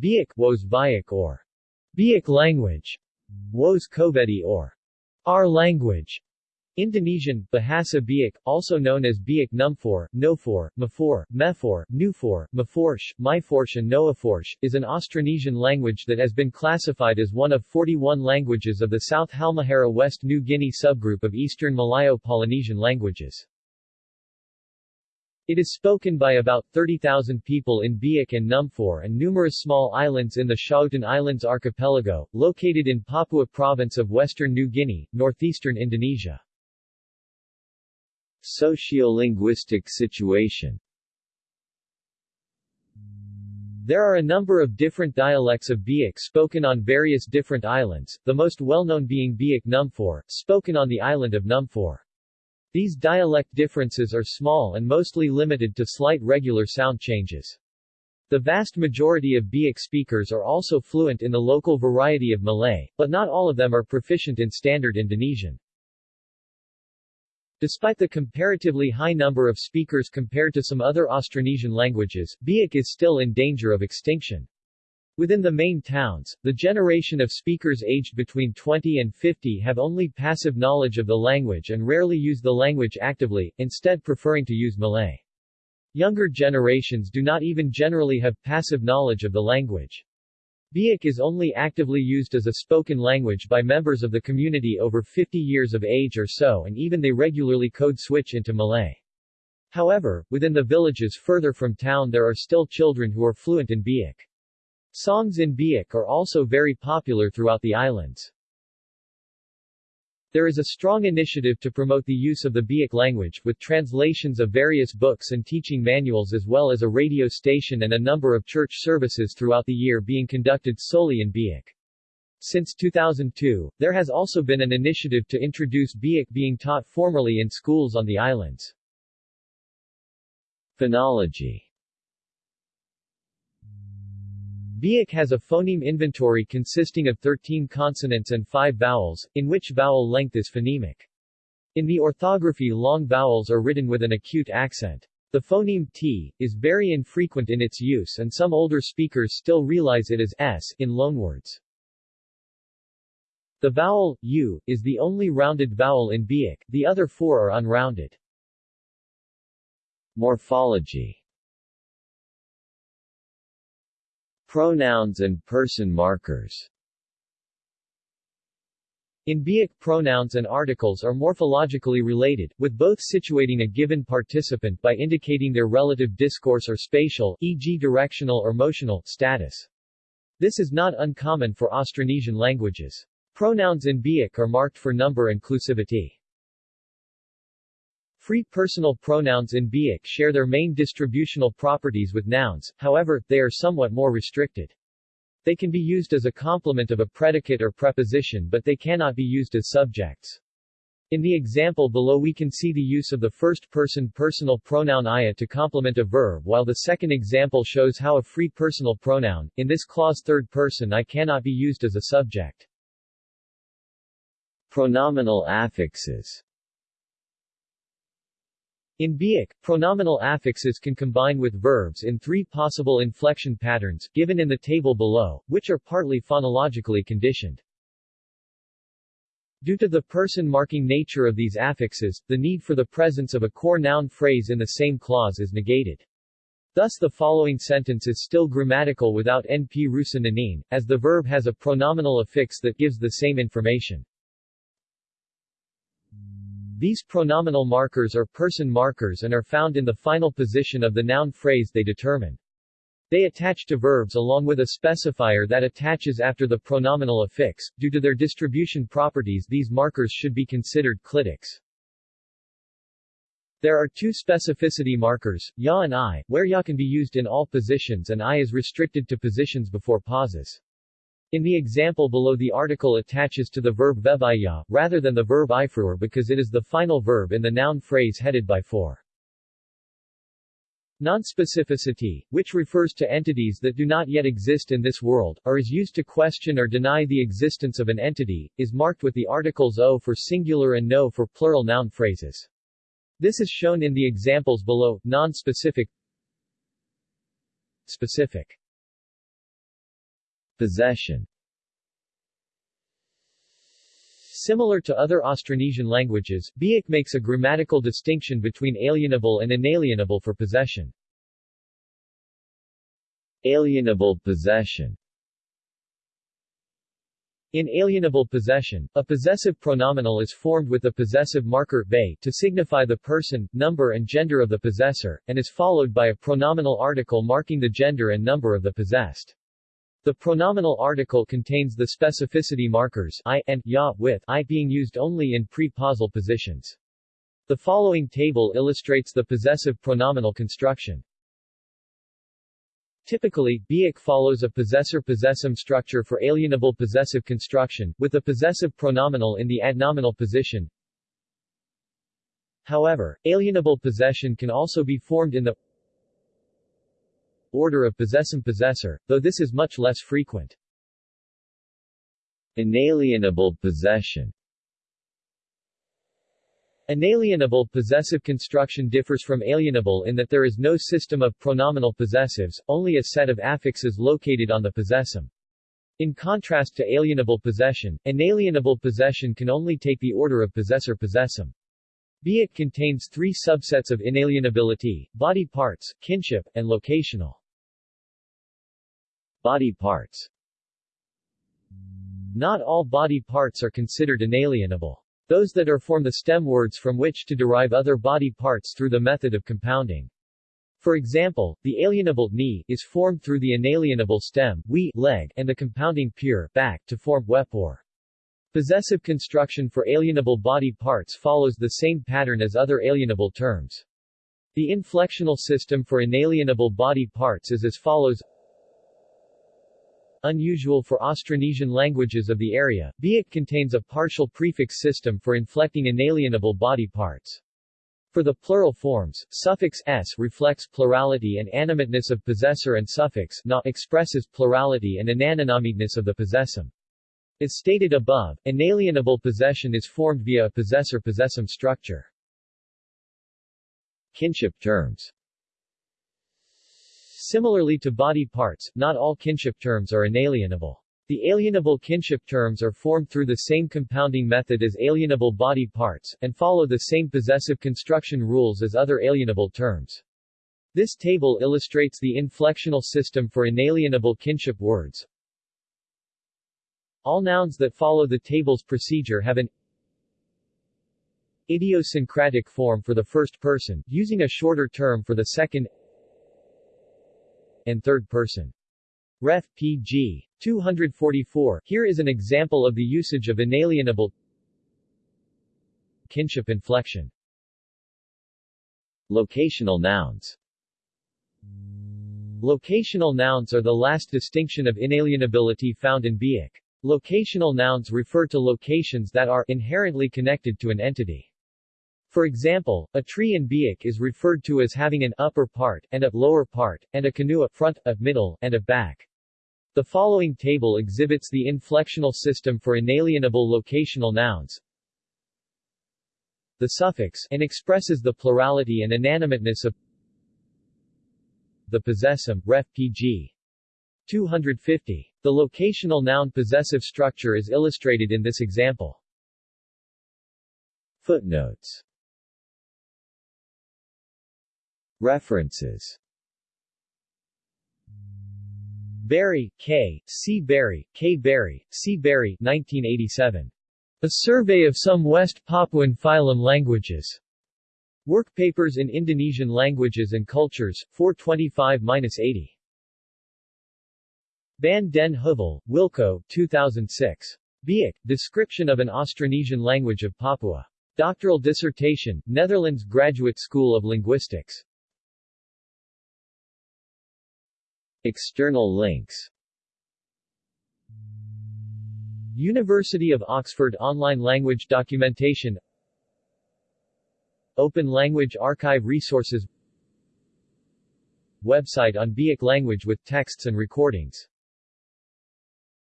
Biak Wos Biak or Biak language, Wos Kovedi or our language, Indonesian, Bahasa Biak, also known as Biak Numfor, Nofor, Mafor, Mefor, Nufor, Maforsh, Myforsh and Noaforsh, is an Austronesian language that has been classified as one of 41 languages of the South Halmahera West New Guinea subgroup of Eastern Malayo-Polynesian languages. It is spoken by about 30,000 people in Biak and Numfor and numerous small islands in the Schouten Islands archipelago, located in Papua province of western New Guinea, northeastern Indonesia. Sociolinguistic situation There are a number of different dialects of Biak spoken on various different islands, the most well-known being Biak Numfor, spoken on the island of Numfor. These dialect differences are small and mostly limited to slight regular sound changes. The vast majority of Biak speakers are also fluent in the local variety of Malay, but not all of them are proficient in Standard Indonesian. Despite the comparatively high number of speakers compared to some other Austronesian languages, Biak is still in danger of extinction. Within the main towns, the generation of speakers aged between 20 and 50 have only passive knowledge of the language and rarely use the language actively, instead preferring to use Malay. Younger generations do not even generally have passive knowledge of the language. Biak is only actively used as a spoken language by members of the community over 50 years of age or so and even they regularly code switch into Malay. However, within the villages further from town there are still children who are fluent in Biak. Songs in Biak are also very popular throughout the islands. There is a strong initiative to promote the use of the Biak language, with translations of various books and teaching manuals as well as a radio station and a number of church services throughout the year being conducted solely in Biak. Since 2002, there has also been an initiative to introduce Biak being taught formally in schools on the islands. Phonology Biak has a phoneme inventory consisting of 13 consonants and 5 vowels, in which vowel length is phonemic. In the orthography long vowels are written with an acute accent. The phoneme t is very infrequent in its use and some older speakers still realize it as s in loanwords. The vowel u is the only rounded vowel in Biak, the other four are unrounded. Morphology Pronouns and person markers in Biak, pronouns and articles are morphologically related, with both situating a given participant by indicating their relative discourse or spatial e.g. directional or motional status. This is not uncommon for Austronesian languages. Pronouns in Biak are marked for number inclusivity. Free personal pronouns in Biak share their main distributional properties with nouns, however, they are somewhat more restricted. They can be used as a complement of a predicate or preposition but they cannot be used as subjects. In the example below we can see the use of the first-person personal pronoun ia to complement a verb while the second example shows how a free personal pronoun, in this clause third person I cannot be used as a subject. Pronominal affixes in Biak, pronominal affixes can combine with verbs in three possible inflection patterns, given in the table below, which are partly phonologically conditioned. Due to the person-marking nature of these affixes, the need for the presence of a core noun phrase in the same clause is negated. Thus the following sentence is still grammatical without np rusa as the verb has a pronominal affix that gives the same information. These pronominal markers are person markers and are found in the final position of the noun phrase they determine. They attach to verbs along with a specifier that attaches after the pronominal affix. Due to their distribution properties these markers should be considered clitics. There are two specificity markers, ya and i, where ya can be used in all positions and i is restricted to positions before pauses. In the example below the article attaches to the verb vevaya, rather than the verb ifruer because it is the final verb in the noun phrase headed by for. Nonspecificity, which refers to entities that do not yet exist in this world, or is used to question or deny the existence of an entity, is marked with the articles o for singular and no for plural noun phrases. This is shown in the examples below, non-specific Specific Possession Similar to other Austronesian languages, Biak makes a grammatical distinction between alienable and inalienable for possession. Alienable possession in alienable possession, a possessive pronominal is formed with the possessive marker be to signify the person, number and gender of the possessor, and is followed by a pronominal article marking the gender and number of the possessed. The pronominal article contains the specificity markers I and ya with I being used only in pre-pausal positions. The following table illustrates the possessive pronominal construction. Typically, Biak follows a possessor-possessum structure for alienable possessive construction, with the possessive pronominal in the adnominal position. However, alienable possession can also be formed in the order of possessum-possessor, though this is much less frequent. Inalienable possession Inalienable possessive construction differs from alienable in that there is no system of pronominal possessives, only a set of affixes located on the possessum. In contrast to alienable possession, inalienable possession can only take the order of possessor-possessum. Biak contains three subsets of inalienability, body parts, kinship, and locational. Body parts Not all body parts are considered inalienable. Those that are form the stem words from which to derive other body parts through the method of compounding. For example, the alienable knee is formed through the inalienable stem we leg and the compounding pure back to form wepor. Possessive construction for alienable body parts follows the same pattern as other alienable terms. The inflectional system for inalienable body parts is as follows Unusual for Austronesian languages of the area, Biak contains a partial prefix system for inflecting inalienable body parts. For the plural forms, suffix s reflects plurality and animateness of possessor and suffix na expresses plurality and inanimiteness of the possessum. As stated above, inalienable possession is formed via a possessor-possessum structure. Kinship terms Similarly to body parts, not all kinship terms are inalienable. The alienable kinship terms are formed through the same compounding method as alienable body parts, and follow the same possessive construction rules as other alienable terms. This table illustrates the inflectional system for inalienable kinship words. All nouns that follow the table's procedure have an idiosyncratic form for the first person, using a shorter term for the second and third person. Ref. pg. 244. Here is an example of the usage of inalienable kinship inflection. Locational nouns Locational nouns are the last distinction of inalienability found in Biak. Locational nouns refer to locations that are inherently connected to an entity. For example, a tree in Biak is referred to as having an upper part, and a lower part, and a canoe a front, a middle, and a back. The following table exhibits the inflectional system for inalienable locational nouns. The suffix and expresses the plurality and inanimateness of the possessum, ref. pg. 250. The locational noun possessive structure is illustrated in this example. Footnotes References Berry, K., C. Berry, K. Berry, C. Berry 1987. A Survey of Some West Papuan Phylum Languages. Work Papers in Indonesian Languages and Cultures, 425-80. Van den Heuvel, Wilco 2006. Biak, Description of an Austronesian Language of Papua. Doctoral dissertation, Netherlands Graduate School of Linguistics. External links. University of Oxford Online Language Documentation. Open Language Archive Resources. Website on Biak language with texts and recordings